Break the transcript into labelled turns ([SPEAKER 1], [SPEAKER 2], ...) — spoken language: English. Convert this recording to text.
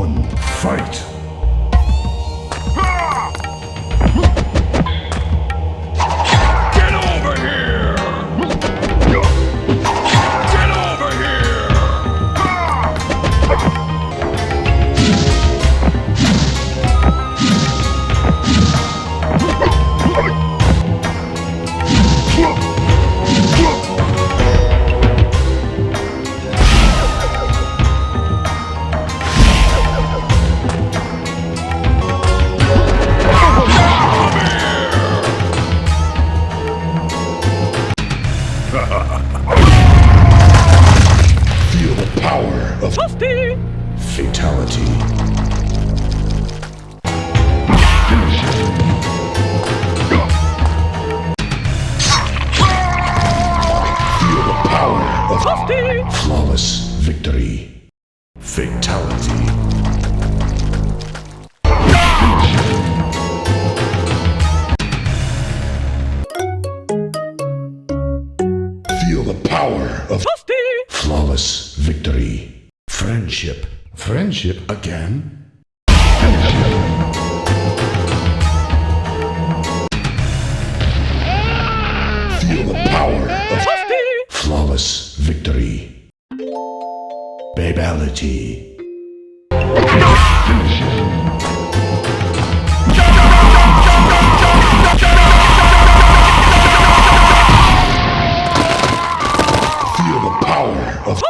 [SPEAKER 1] one, fight! Power of fatality. Feel the power of flawless victory. Fatality. Feel the power of flawless victory. Friendship. Friendship again? Friendship. power of flawless victory. Babality. Feel the power of